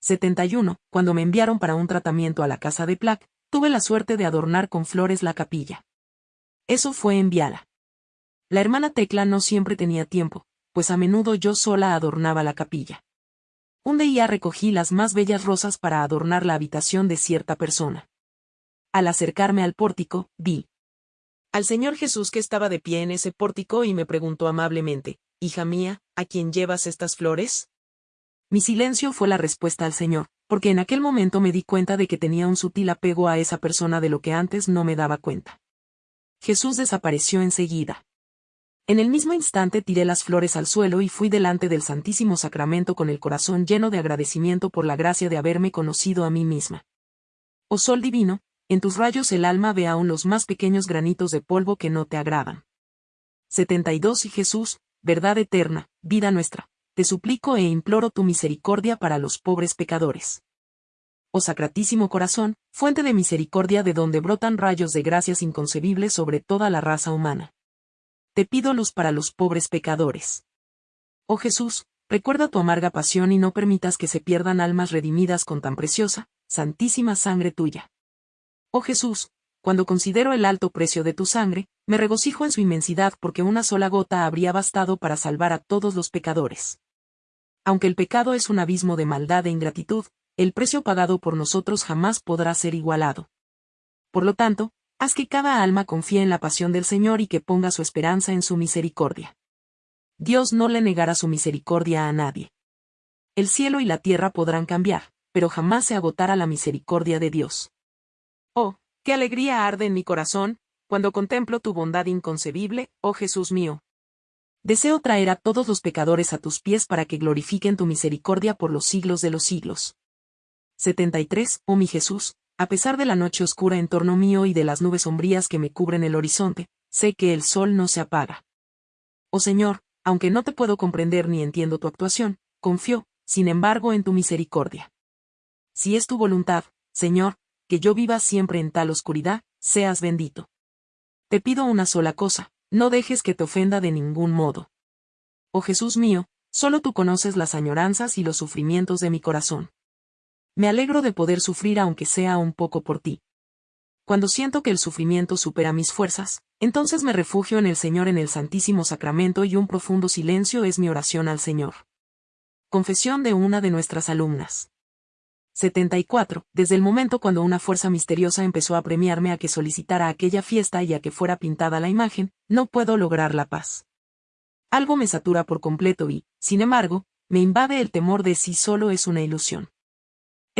S1: 71. Cuando me enviaron para un tratamiento a la casa de Plaque, tuve la suerte de adornar con flores la capilla. Eso fue en Viala. La hermana Tecla no siempre tenía tiempo, pues a menudo yo sola adornaba la capilla. Un día recogí las más bellas rosas para adornar la habitación de cierta persona. Al acercarme al pórtico, vi al Señor Jesús que estaba de pie en ese pórtico y me preguntó amablemente, Hija mía, ¿a quién llevas estas flores? Mi silencio fue la respuesta al Señor, porque en aquel momento me di cuenta de que tenía un sutil apego a esa persona de lo que antes no me daba cuenta. Jesús desapareció enseguida. En el mismo instante tiré las flores al suelo y fui delante del Santísimo Sacramento con el corazón lleno de agradecimiento por la gracia de haberme conocido a mí misma. Oh Sol Divino, en tus rayos el alma ve aún los más pequeños granitos de polvo que no te agradan. 72 Y Jesús, verdad eterna, vida nuestra, te suplico e imploro tu misericordia para los pobres pecadores. oh sacratísimo corazón, fuente de misericordia de donde brotan rayos de gracias inconcebibles sobre toda la raza humana. Te pido luz para los pobres pecadores. Oh Jesús, recuerda tu amarga pasión y no permitas que se pierdan almas redimidas con tan preciosa, santísima sangre tuya. Oh Jesús, cuando considero el alto precio de tu sangre, me regocijo en su inmensidad porque una sola gota habría bastado para salvar a todos los pecadores. Aunque el pecado es un abismo de maldad e ingratitud, el precio pagado por nosotros jamás podrá ser igualado. Por lo tanto, haz que cada alma confíe en la pasión del Señor y que ponga su esperanza en su misericordia. Dios no le negará su misericordia a nadie. El cielo y la tierra podrán cambiar, pero jamás se agotará la misericordia de Dios. Oh, qué alegría arde en mi corazón, cuando contemplo tu bondad inconcebible, oh Jesús mío. Deseo traer a todos los pecadores a tus pies para que glorifiquen tu misericordia por los siglos de los siglos. 73. Oh mi Jesús, a pesar de la noche oscura en torno mío y de las nubes sombrías que me cubren el horizonte, sé que el sol no se apaga. Oh Señor, aunque no te puedo comprender ni entiendo tu actuación, confío, sin embargo, en tu misericordia. Si es tu voluntad, Señor, que yo viva siempre en tal oscuridad, seas bendito. Te pido una sola cosa, no dejes que te ofenda de ningún modo. Oh Jesús mío, solo tú conoces las añoranzas y los sufrimientos de mi corazón. Me alegro de poder sufrir aunque sea un poco por ti. Cuando siento que el sufrimiento supera mis fuerzas, entonces me refugio en el Señor en el Santísimo Sacramento y un profundo silencio es mi oración al Señor. Confesión de una de nuestras alumnas. 74. Desde el momento cuando una fuerza misteriosa empezó a premiarme a que solicitara aquella fiesta y a que fuera pintada la imagen, no puedo lograr la paz. Algo me satura por completo y, sin embargo, me invade el temor de si solo es una ilusión.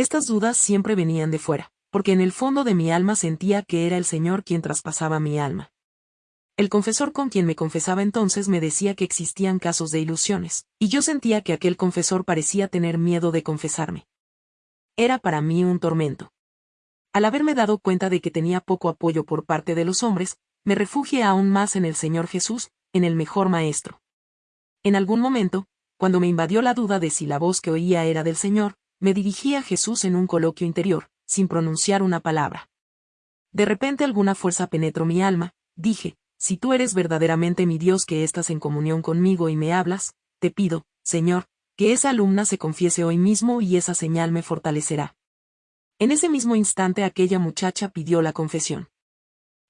S1: Estas dudas siempre venían de fuera, porque en el fondo de mi alma sentía que era el Señor quien traspasaba mi alma. El confesor con quien me confesaba entonces me decía que existían casos de ilusiones, y yo sentía que aquel confesor parecía tener miedo de confesarme. Era para mí un tormento. Al haberme dado cuenta de que tenía poco apoyo por parte de los hombres, me refugié aún más en el Señor Jesús, en el mejor Maestro. En algún momento, cuando me invadió la duda de si la voz que oía era del Señor, me dirigí a Jesús en un coloquio interior, sin pronunciar una palabra. De repente alguna fuerza penetró mi alma, dije, si tú eres verdaderamente mi Dios que estás en comunión conmigo y me hablas, te pido, Señor, que esa alumna se confiese hoy mismo y esa señal me fortalecerá. En ese mismo instante aquella muchacha pidió la confesión.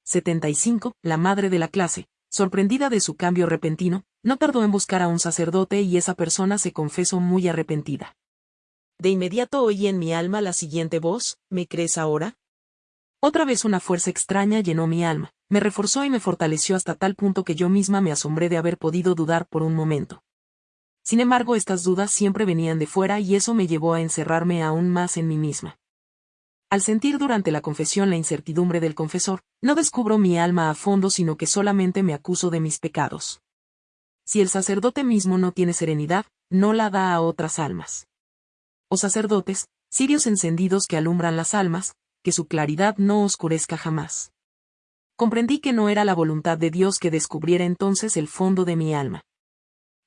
S1: 75. La madre de la clase, sorprendida de su cambio repentino, no tardó en buscar a un sacerdote y esa persona se confesó muy arrepentida. De inmediato oí en mi alma la siguiente voz, ¿me crees ahora? Otra vez una fuerza extraña llenó mi alma, me reforzó y me fortaleció hasta tal punto que yo misma me asombré de haber podido dudar por un momento. Sin embargo, estas dudas siempre venían de fuera y eso me llevó a encerrarme aún más en mí misma. Al sentir durante la confesión la incertidumbre del confesor, no descubro mi alma a fondo sino que solamente me acuso de mis pecados. Si el sacerdote mismo no tiene serenidad, no la da a otras almas o sacerdotes, cirios encendidos que alumbran las almas, que su claridad no oscurezca jamás. Comprendí que no era la voluntad de Dios que descubriera entonces el fondo de mi alma.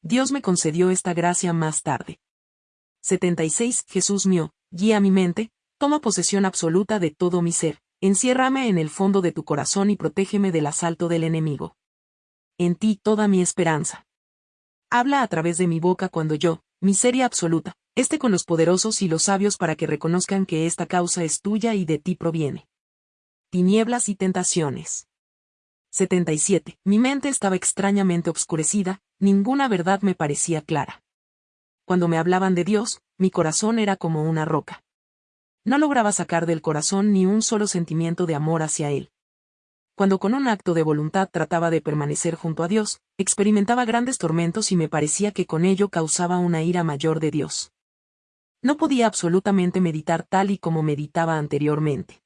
S1: Dios me concedió esta gracia más tarde. 76. Jesús mío, guía mi mente, toma posesión absoluta de todo mi ser, enciérrame en el fondo de tu corazón y protégeme del asalto del enemigo. En ti toda mi esperanza. Habla a través de mi boca cuando yo, miseria absoluta, este con los poderosos y los sabios para que reconozcan que esta causa es tuya y de ti proviene. Tinieblas y tentaciones. 77. Mi mente estaba extrañamente obscurecida, ninguna verdad me parecía clara. Cuando me hablaban de Dios, mi corazón era como una roca. No lograba sacar del corazón ni un solo sentimiento de amor hacia Él. Cuando con un acto de voluntad trataba de permanecer junto a Dios, experimentaba grandes tormentos y me parecía que con ello causaba una ira mayor de Dios. No podía absolutamente meditar tal y como meditaba anteriormente.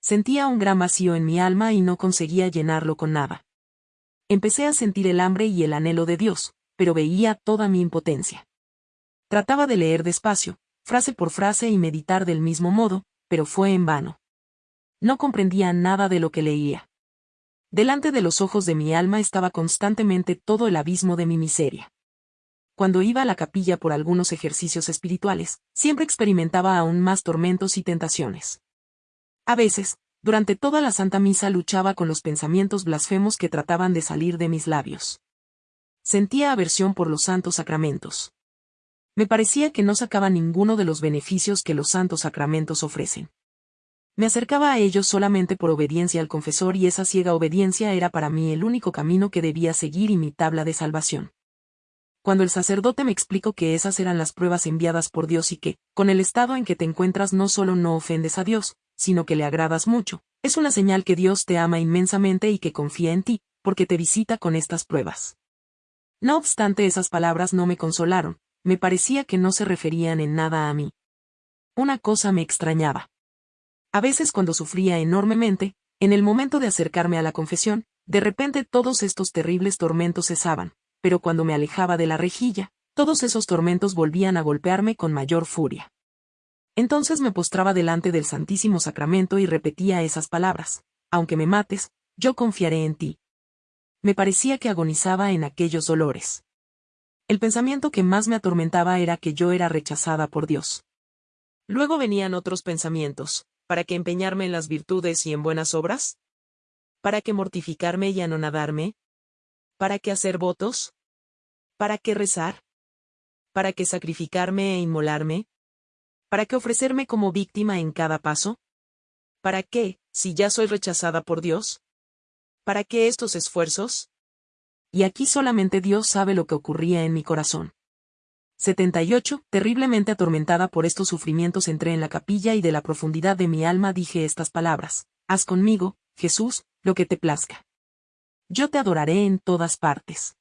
S1: Sentía un gran vacío en mi alma y no conseguía llenarlo con nada. Empecé a sentir el hambre y el anhelo de Dios, pero veía toda mi impotencia. Trataba de leer despacio, frase por frase y meditar del mismo modo, pero fue en vano. No comprendía nada de lo que leía. Delante de los ojos de mi alma estaba constantemente todo el abismo de mi miseria. Cuando iba a la capilla por algunos ejercicios espirituales, siempre experimentaba aún más tormentos y tentaciones. A veces, durante toda la Santa Misa luchaba con los pensamientos blasfemos que trataban de salir de mis labios. Sentía aversión por los santos sacramentos. Me parecía que no sacaba ninguno de los beneficios que los santos sacramentos ofrecen. Me acercaba a ellos solamente por obediencia al confesor y esa ciega obediencia era para mí el único camino que debía seguir y mi tabla de salvación. Cuando el sacerdote me explicó que esas eran las pruebas enviadas por Dios y que, con el estado en que te encuentras no solo no ofendes a Dios, sino que le agradas mucho, es una señal que Dios te ama inmensamente y que confía en ti, porque te visita con estas pruebas. No obstante esas palabras no me consolaron, me parecía que no se referían en nada a mí. Una cosa me extrañaba. A veces cuando sufría enormemente, en el momento de acercarme a la confesión, de repente todos estos terribles tormentos cesaban, pero cuando me alejaba de la rejilla, todos esos tormentos volvían a golpearme con mayor furia. Entonces me postraba delante del Santísimo Sacramento y repetía esas palabras, aunque me mates, yo confiaré en ti. Me parecía que agonizaba en aquellos dolores. El pensamiento que más me atormentaba era que yo era rechazada por Dios. Luego venían otros pensamientos, ¿Para qué empeñarme en las virtudes y en buenas obras? ¿Para qué mortificarme y anonadarme? ¿Para qué hacer votos? ¿Para qué rezar? ¿Para qué sacrificarme e inmolarme? ¿Para qué ofrecerme como víctima en cada paso? ¿Para qué, si ya soy rechazada por Dios? ¿Para qué estos esfuerzos? Y aquí solamente Dios sabe lo que ocurría en mi corazón. 78. Terriblemente atormentada por estos sufrimientos entré en la capilla y de la profundidad de mi alma dije estas palabras. Haz conmigo, Jesús, lo que te plazca. Yo te adoraré en todas partes.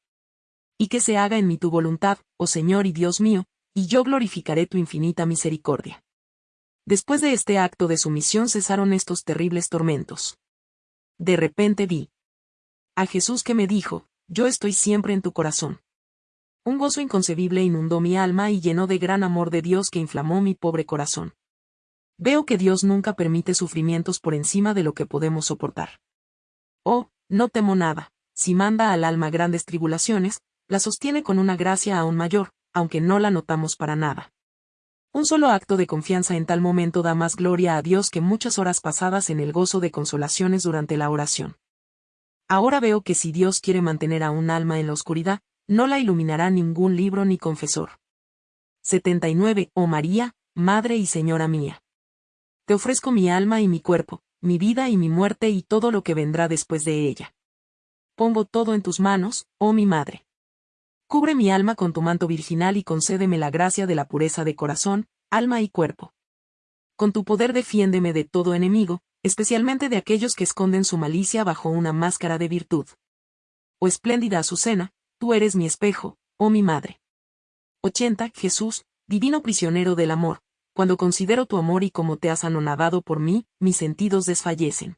S1: Y que se haga en mí tu voluntad, oh Señor y Dios mío, y yo glorificaré tu infinita misericordia. Después de este acto de sumisión cesaron estos terribles tormentos. De repente vi a Jesús que me dijo, yo estoy siempre en tu corazón. Un gozo inconcebible inundó mi alma y llenó de gran amor de Dios que inflamó mi pobre corazón. Veo que Dios nunca permite sufrimientos por encima de lo que podemos soportar. Oh, no temo nada, si manda al alma grandes tribulaciones, la sostiene con una gracia aún mayor, aunque no la notamos para nada. Un solo acto de confianza en tal momento da más gloria a Dios que muchas horas pasadas en el gozo de consolaciones durante la oración. Ahora veo que si Dios quiere mantener a un alma en la oscuridad, no la iluminará ningún libro ni confesor. 79. Oh María, Madre y Señora mía. Te ofrezco mi alma y mi cuerpo, mi vida y mi muerte y todo lo que vendrá después de ella. Pongo todo en tus manos, oh mi Madre. Cubre mi alma con tu manto virginal y concédeme la gracia de la pureza de corazón, alma y cuerpo. Con tu poder defiéndeme de todo enemigo, especialmente de aquellos que esconden su malicia bajo una máscara de virtud. Oh espléndida Azucena, tú eres mi espejo, oh mi madre. 80. Jesús, divino prisionero del amor, cuando considero tu amor y cómo te has anonadado por mí, mis sentidos desfallecen.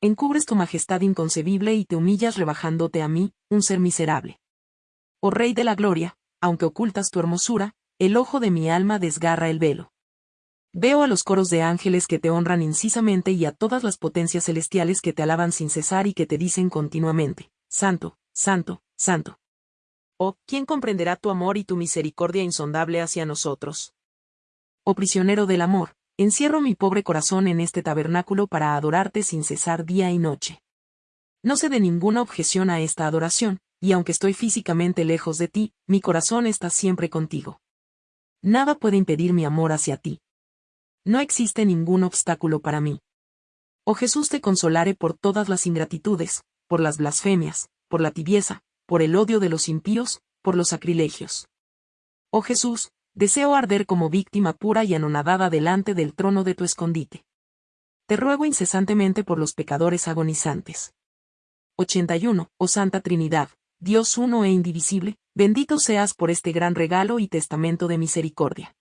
S1: Encubres tu majestad inconcebible y te humillas rebajándote a mí, un ser miserable. Oh Rey de la Gloria, aunque ocultas tu hermosura, el ojo de mi alma desgarra el velo. Veo a los coros de ángeles que te honran incisamente y a todas las potencias celestiales que te alaban sin cesar y que te dicen continuamente, Santo, Santo, Santo. Oh, ¿quién comprenderá tu amor y tu misericordia insondable hacia nosotros? Oh prisionero del amor, encierro mi pobre corazón en este tabernáculo para adorarte sin cesar día y noche. No sé de ninguna objeción a esta adoración, y aunque estoy físicamente lejos de ti, mi corazón está siempre contigo. Nada puede impedir mi amor hacia ti. No existe ningún obstáculo para mí. Oh Jesús te consolaré por todas las ingratitudes, por las blasfemias, por la tibieza, por el odio de los impíos, por los sacrilegios. Oh Jesús, deseo arder como víctima pura y anonadada delante del trono de tu escondite. Te ruego incesantemente por los pecadores agonizantes. 81. Oh Santa Trinidad, Dios uno e indivisible, bendito seas por este gran regalo y testamento de misericordia.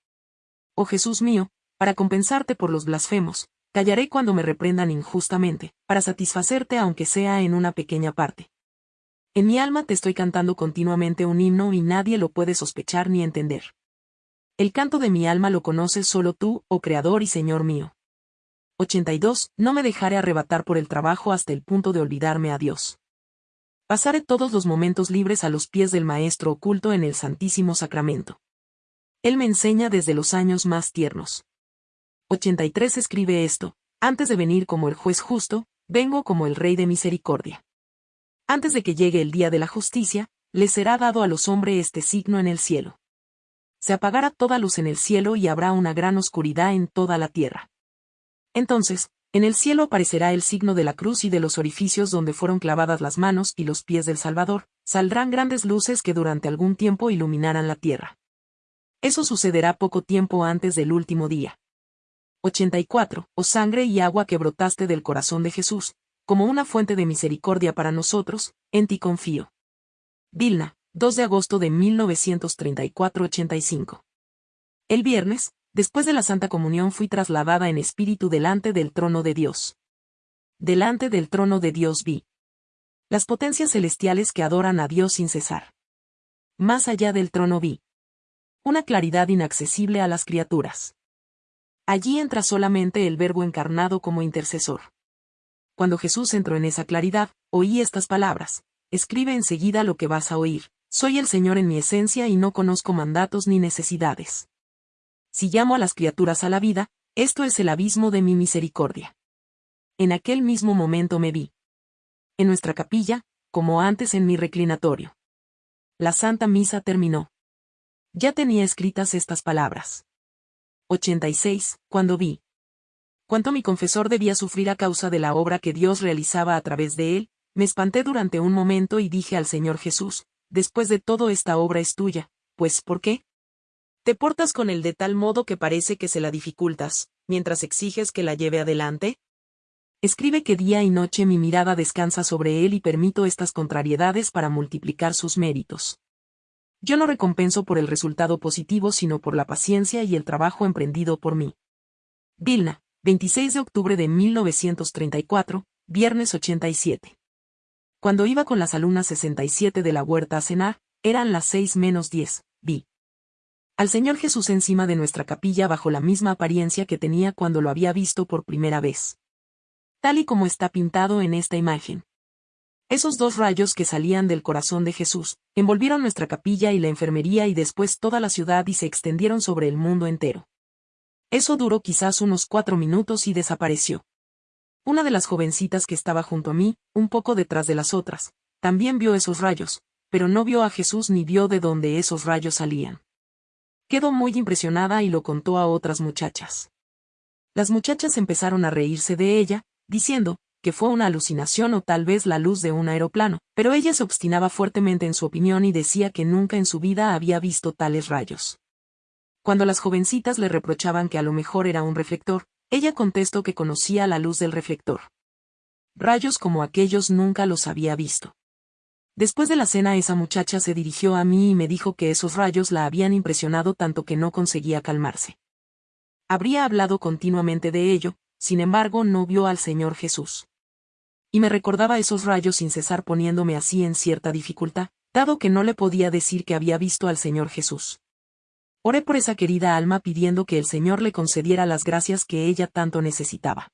S1: Oh Jesús mío, para compensarte por los blasfemos, callaré cuando me reprendan injustamente, para satisfacerte aunque sea en una pequeña parte. En mi alma te estoy cantando continuamente un himno y nadie lo puede sospechar ni entender. El canto de mi alma lo conoces solo tú, oh Creador y Señor mío. 82. No me dejaré arrebatar por el trabajo hasta el punto de olvidarme a Dios. Pasaré todos los momentos libres a los pies del Maestro oculto en el Santísimo Sacramento. Él me enseña desde los años más tiernos. 83 escribe esto, antes de venir como el juez justo, vengo como el Rey de misericordia. Antes de que llegue el día de la justicia, le será dado a los hombres este signo en el cielo. Se apagará toda luz en el cielo y habrá una gran oscuridad en toda la tierra. Entonces, en el cielo aparecerá el signo de la cruz y de los orificios donde fueron clavadas las manos y los pies del Salvador, saldrán grandes luces que durante algún tiempo iluminarán la tierra. Eso sucederá poco tiempo antes del último día. 84. O sangre y agua que brotaste del corazón de Jesús, como una fuente de misericordia para nosotros, en ti confío. Vilna, 2 de agosto de 1934-85. El viernes, Después de la Santa Comunión fui trasladada en espíritu delante del trono de Dios. Delante del trono de Dios vi las potencias celestiales que adoran a Dios sin cesar. Más allá del trono vi una claridad inaccesible a las criaturas. Allí entra solamente el Verbo encarnado como intercesor. Cuando Jesús entró en esa claridad, oí estas palabras. Escribe enseguida lo que vas a oír. Soy el Señor en mi esencia y no conozco mandatos ni necesidades si llamo a las criaturas a la vida, esto es el abismo de mi misericordia. En aquel mismo momento me vi. En nuestra capilla, como antes en mi reclinatorio. La Santa Misa terminó. Ya tenía escritas estas palabras. 86. Cuando vi. Cuánto mi confesor debía sufrir a causa de la obra que Dios realizaba a través de él, me espanté durante un momento y dije al Señor Jesús, después de todo esta obra es tuya, pues ¿por qué? Te portas con él de tal modo que parece que se la dificultas, mientras exiges que la lleve adelante. Escribe que día y noche mi mirada descansa sobre él y permito estas contrariedades para multiplicar sus méritos. Yo no recompenso por el resultado positivo sino por la paciencia y el trabajo emprendido por mí. Vilna, 26 de octubre de 1934, viernes 87. Cuando iba con las alumnas 67 de la huerta a cenar, eran las 6 menos 10, vi al Señor Jesús encima de nuestra capilla bajo la misma apariencia que tenía cuando lo había visto por primera vez. Tal y como está pintado en esta imagen. Esos dos rayos que salían del corazón de Jesús, envolvieron nuestra capilla y la enfermería y después toda la ciudad y se extendieron sobre el mundo entero. Eso duró quizás unos cuatro minutos y desapareció. Una de las jovencitas que estaba junto a mí, un poco detrás de las otras, también vio esos rayos, pero no vio a Jesús ni vio de dónde esos rayos salían. Quedó muy impresionada y lo contó a otras muchachas. Las muchachas empezaron a reírse de ella, diciendo, que fue una alucinación o tal vez la luz de un aeroplano, pero ella se obstinaba fuertemente en su opinión y decía que nunca en su vida había visto tales rayos. Cuando las jovencitas le reprochaban que a lo mejor era un reflector, ella contestó que conocía la luz del reflector. Rayos como aquellos nunca los había visto. Después de la cena esa muchacha se dirigió a mí y me dijo que esos rayos la habían impresionado tanto que no conseguía calmarse. Habría hablado continuamente de ello, sin embargo no vio al Señor Jesús. Y me recordaba esos rayos sin cesar poniéndome así en cierta dificultad, dado que no le podía decir que había visto al Señor Jesús. Oré por esa querida alma pidiendo que el Señor le concediera las gracias que ella tanto necesitaba.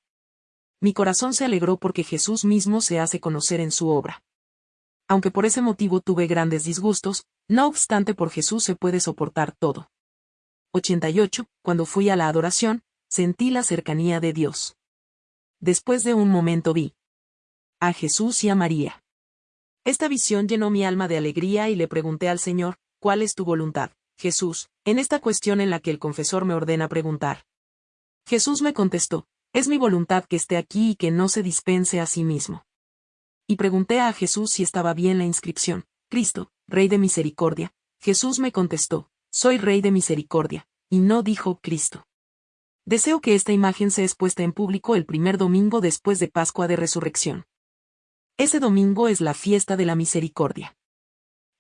S1: Mi corazón se alegró porque Jesús mismo se hace conocer en su obra aunque por ese motivo tuve grandes disgustos, no obstante por Jesús se puede soportar todo. 88. Cuando fui a la adoración, sentí la cercanía de Dios. Después de un momento vi a Jesús y a María. Esta visión llenó mi alma de alegría y le pregunté al Señor, ¿cuál es tu voluntad, Jesús, en esta cuestión en la que el confesor me ordena preguntar? Jesús me contestó, es mi voluntad que esté aquí y que no se dispense a sí mismo y pregunté a Jesús si estaba bien la inscripción, Cristo, Rey de Misericordia. Jesús me contestó, soy Rey de Misericordia, y no dijo Cristo. Deseo que esta imagen sea expuesta en público el primer domingo después de Pascua de Resurrección. Ese domingo es la fiesta de la misericordia.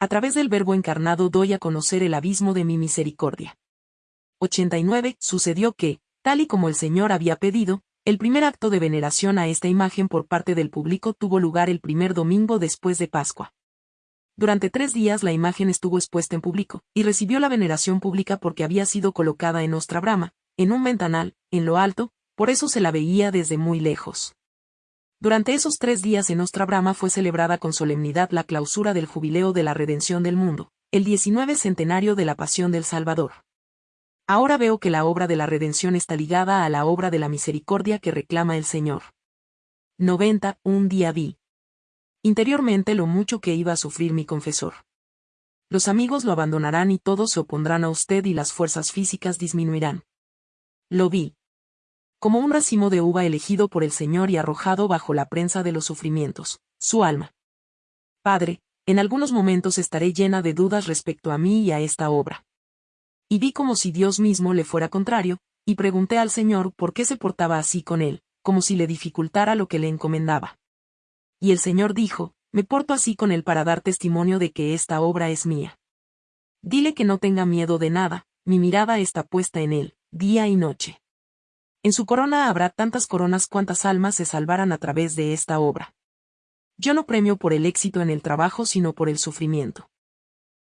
S1: A través del Verbo encarnado doy a conocer el abismo de mi misericordia. 89. Sucedió que, tal y como el Señor había pedido, el primer acto de veneración a esta imagen por parte del público tuvo lugar el primer domingo después de Pascua. Durante tres días la imagen estuvo expuesta en público, y recibió la veneración pública porque había sido colocada en Ostra Brama, en un ventanal, en lo alto, por eso se la veía desde muy lejos. Durante esos tres días en Ostra Brahma fue celebrada con solemnidad la clausura del jubileo de la redención del mundo, el 19 centenario de la pasión del Salvador. Ahora veo que la obra de la redención está ligada a la obra de la misericordia que reclama el Señor. 90. Un día vi. Interiormente lo mucho que iba a sufrir mi confesor. Los amigos lo abandonarán y todos se opondrán a usted y las fuerzas físicas disminuirán. Lo vi. Como un racimo de uva elegido por el Señor y arrojado bajo la prensa de los sufrimientos, su alma. Padre, en algunos momentos estaré llena de dudas respecto a mí y a esta obra. Y vi como si Dios mismo le fuera contrario, y pregunté al Señor por qué se portaba así con él, como si le dificultara lo que le encomendaba. Y el Señor dijo, me porto así con él para dar testimonio de que esta obra es mía. Dile que no tenga miedo de nada, mi mirada está puesta en él, día y noche. En su corona habrá tantas coronas cuantas almas se salvarán a través de esta obra. Yo no premio por el éxito en el trabajo sino por el sufrimiento.